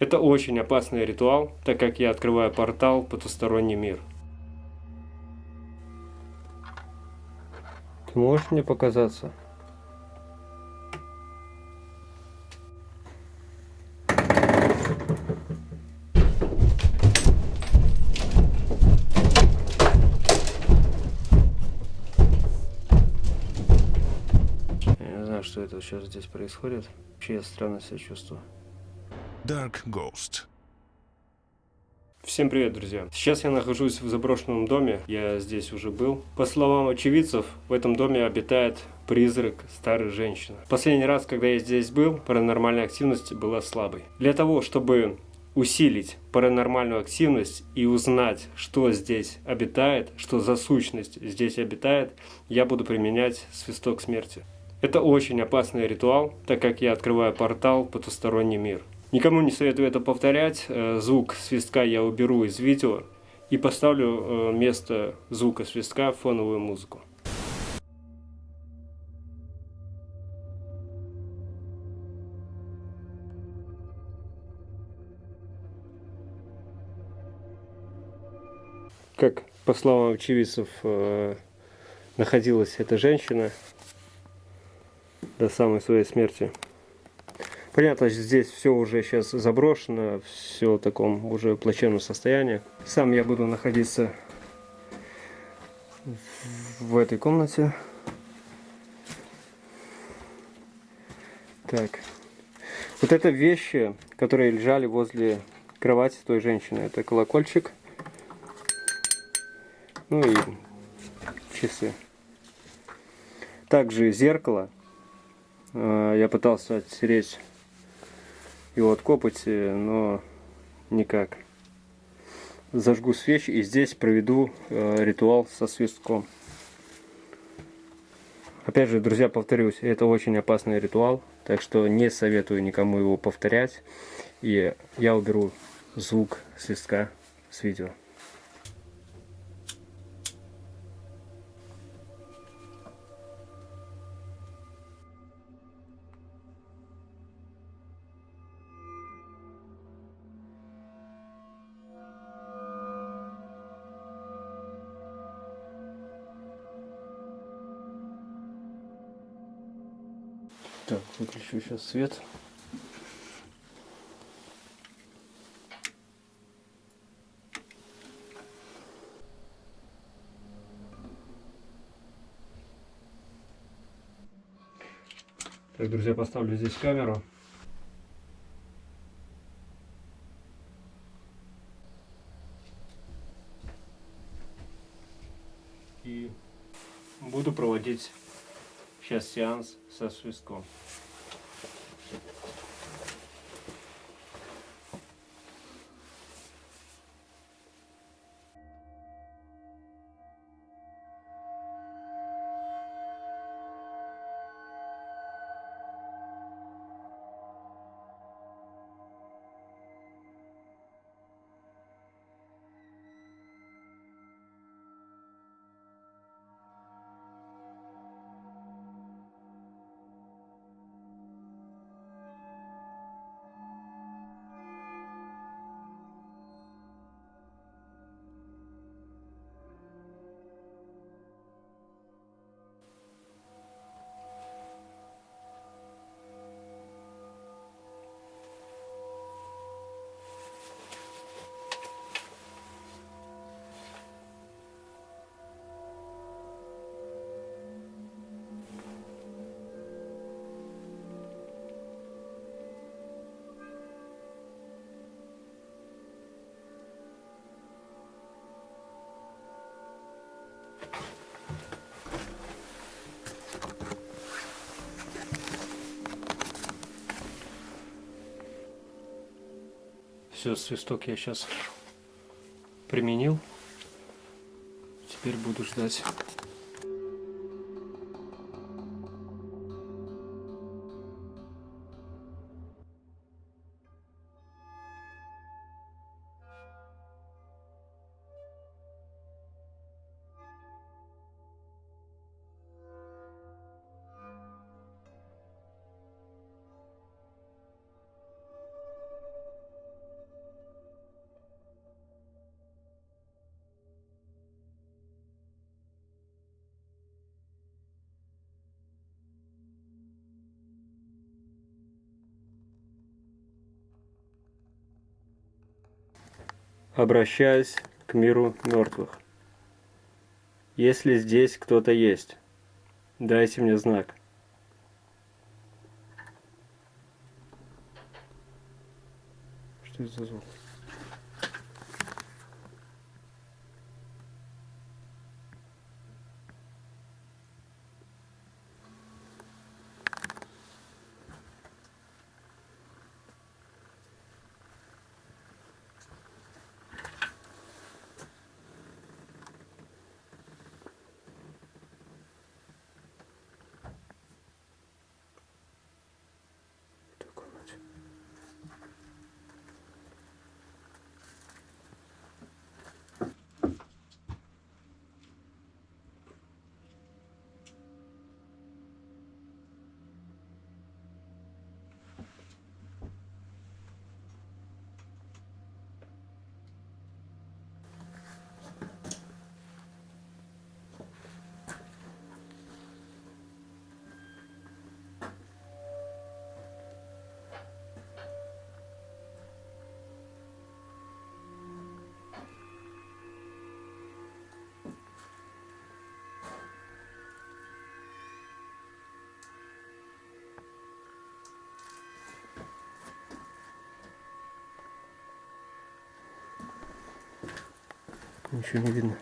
Это очень опасный ритуал, так как я открываю портал в потусторонний мир. Ты можешь мне показаться? Я не знаю, что это сейчас здесь происходит. Вообще я странно себя чувствую. Dark Ghost. Всем привет, друзья! Сейчас я нахожусь в заброшенном доме, я здесь уже был. По словам очевидцев, в этом доме обитает призрак старой женщины. Последний раз, когда я здесь был, паранормальная активность была слабой. Для того, чтобы усилить паранормальную активность и узнать, что здесь обитает, что за сущность здесь обитает, я буду применять свисток смерти. Это очень опасный ритуал, так как я открываю портал в потусторонний мир. Никому не советую это повторять. Э, Звук свистка я уберу из видео и поставлю э, вместо звука свистка фоновую музыку. Как по словам очевидцев э, находилась эта женщина до самой своей смерти. Понятно, здесь все уже сейчас заброшено, все в таком уже плачевном состоянии. Сам я буду находиться в этой комнате. Так. Вот это вещи, которые лежали возле кровати той женщины. Это колокольчик. Ну и часы. Также зеркало. Э, Я пытался оттереть его от копоти, но никак. Зажгу свечи и здесь проведу э, ритуал со свистком. Опять же, друзья, повторюсь, это очень опасный ритуал, так что не советую никому его повторять. И я уберу звук свистка с видео. Сейчас свет. Так, друзья, поставлю здесь камеру. И буду проводить сейчас сеанс со свистком. Все, свисток я сейчас применил. Теперь буду ждать. Обращаюсь к миру мертвых. Если здесь кто-то есть, дайте мне знак. Ничего не видно.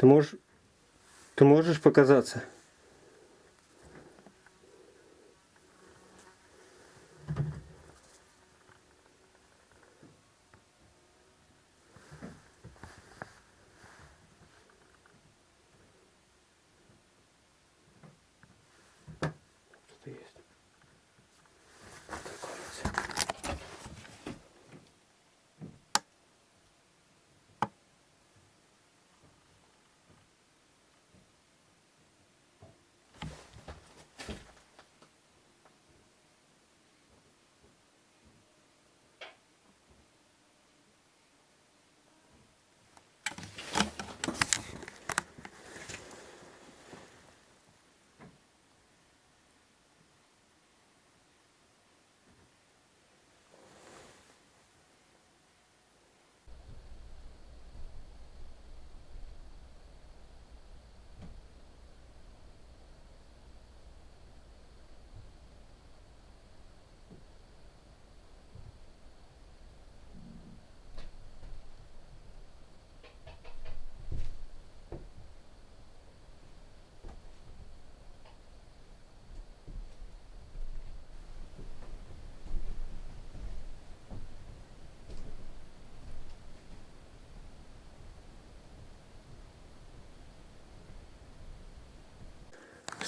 Ты можешь... Ты можешь показаться?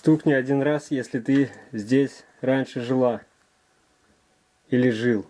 Стукни один раз, если ты здесь раньше жила. Или жил.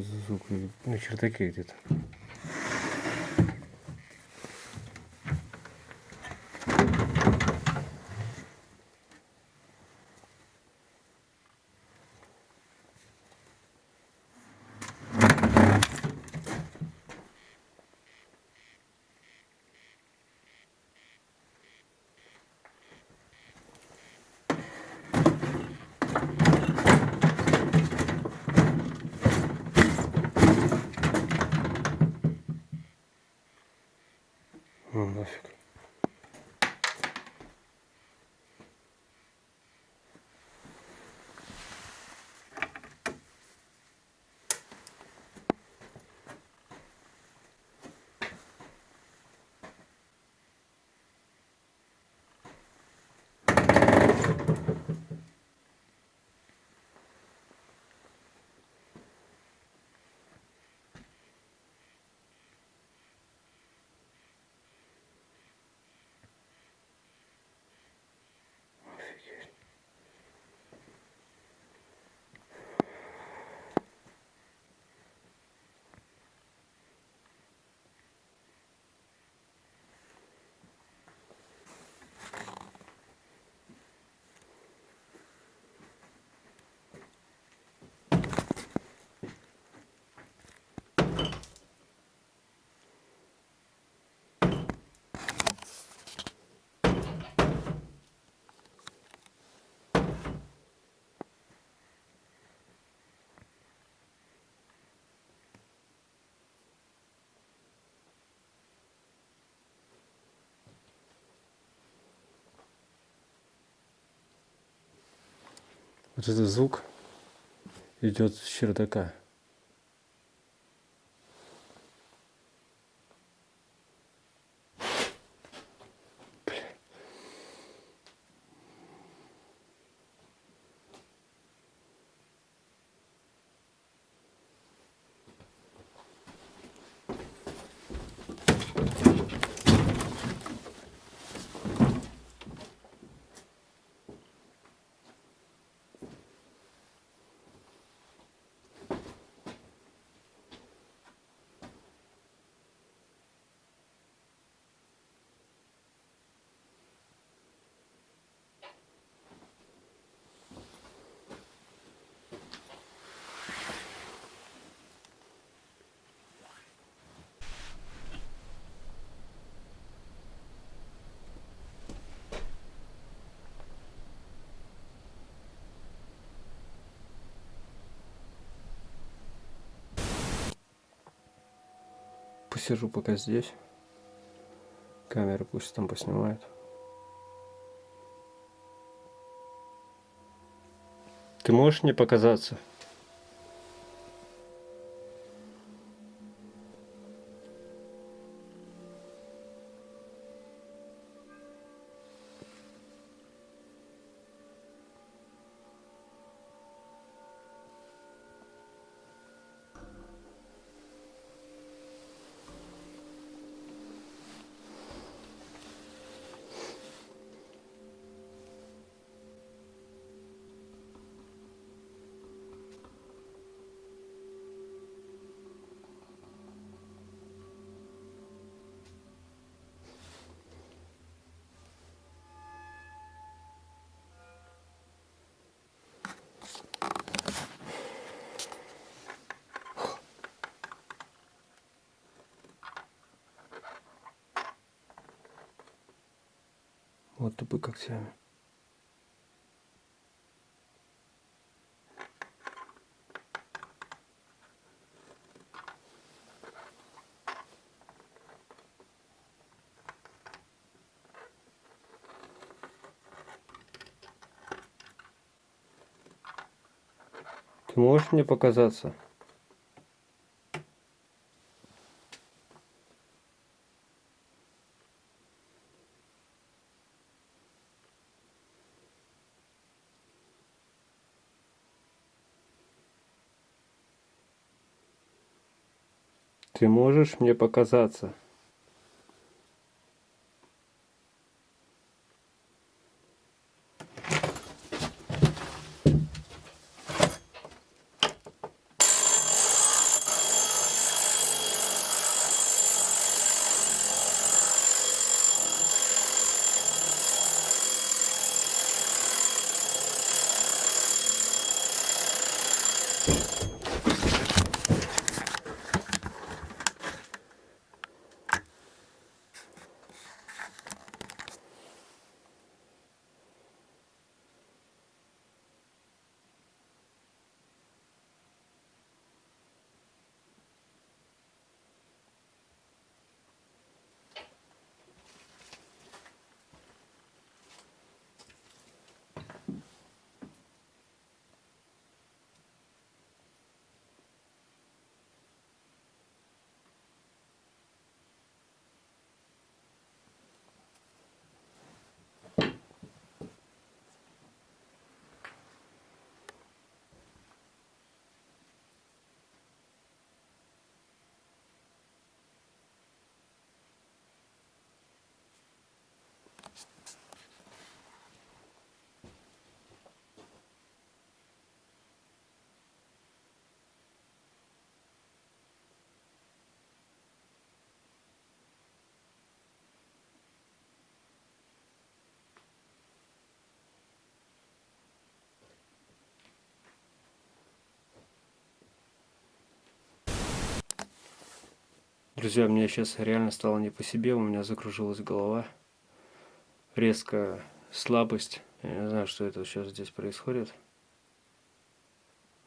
Звук? На чердаке где-то. Ну Вот этот звук идет с чердака. Посижу пока здесь. Камера пусть там поснимает. Ты можешь мне показаться? Вот тупы когтями. Ты можешь мне показаться? Ты можешь мне показаться? Друзья, мне сейчас реально стало не по себе, у меня закружилась голова. Резко слабость. Я не знаю, что это сейчас здесь происходит.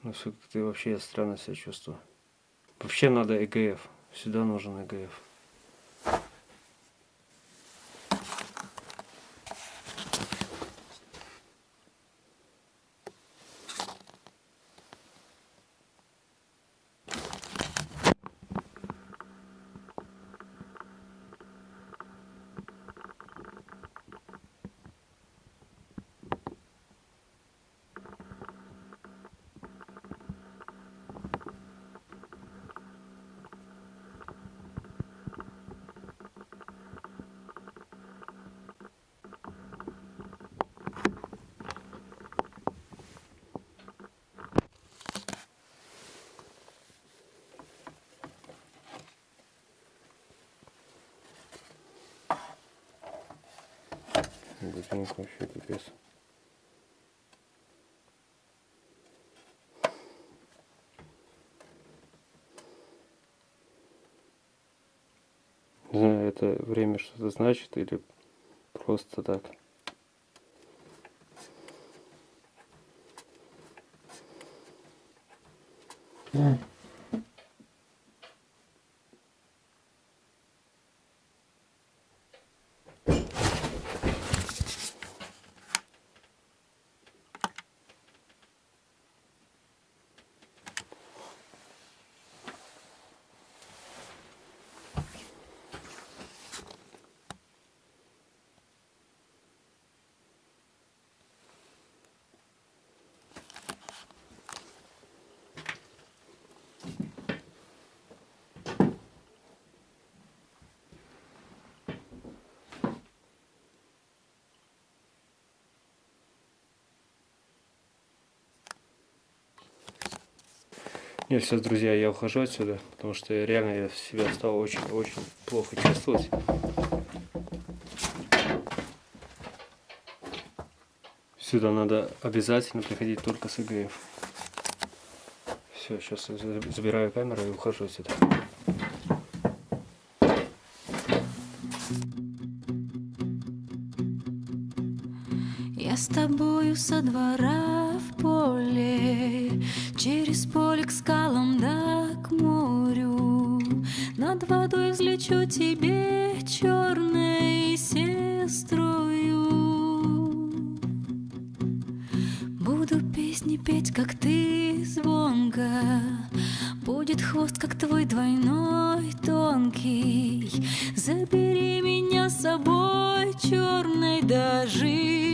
Ну, все как-то вообще я странно себя чувствую. Вообще надо ЭГФ. Сюда нужен ЭГФ. Ботинок вообще пипец. Не знаю, это время что-то значит или просто так. Mm. Нет, все, друзья, я ухожу отсюда, потому что реально я себя стал очень-очень плохо чувствовать. Сюда надо обязательно приходить только с ИГФ. Все, сейчас забираю камеру и ухожу отсюда. Я с тобою со двора поле Через поле к скалам да к морю. Над водой взлечу тебе черной сестрою. Буду песни петь, как ты звонко. Будет хвост, как твой двойной тонкий. Забери меня с собой черной живою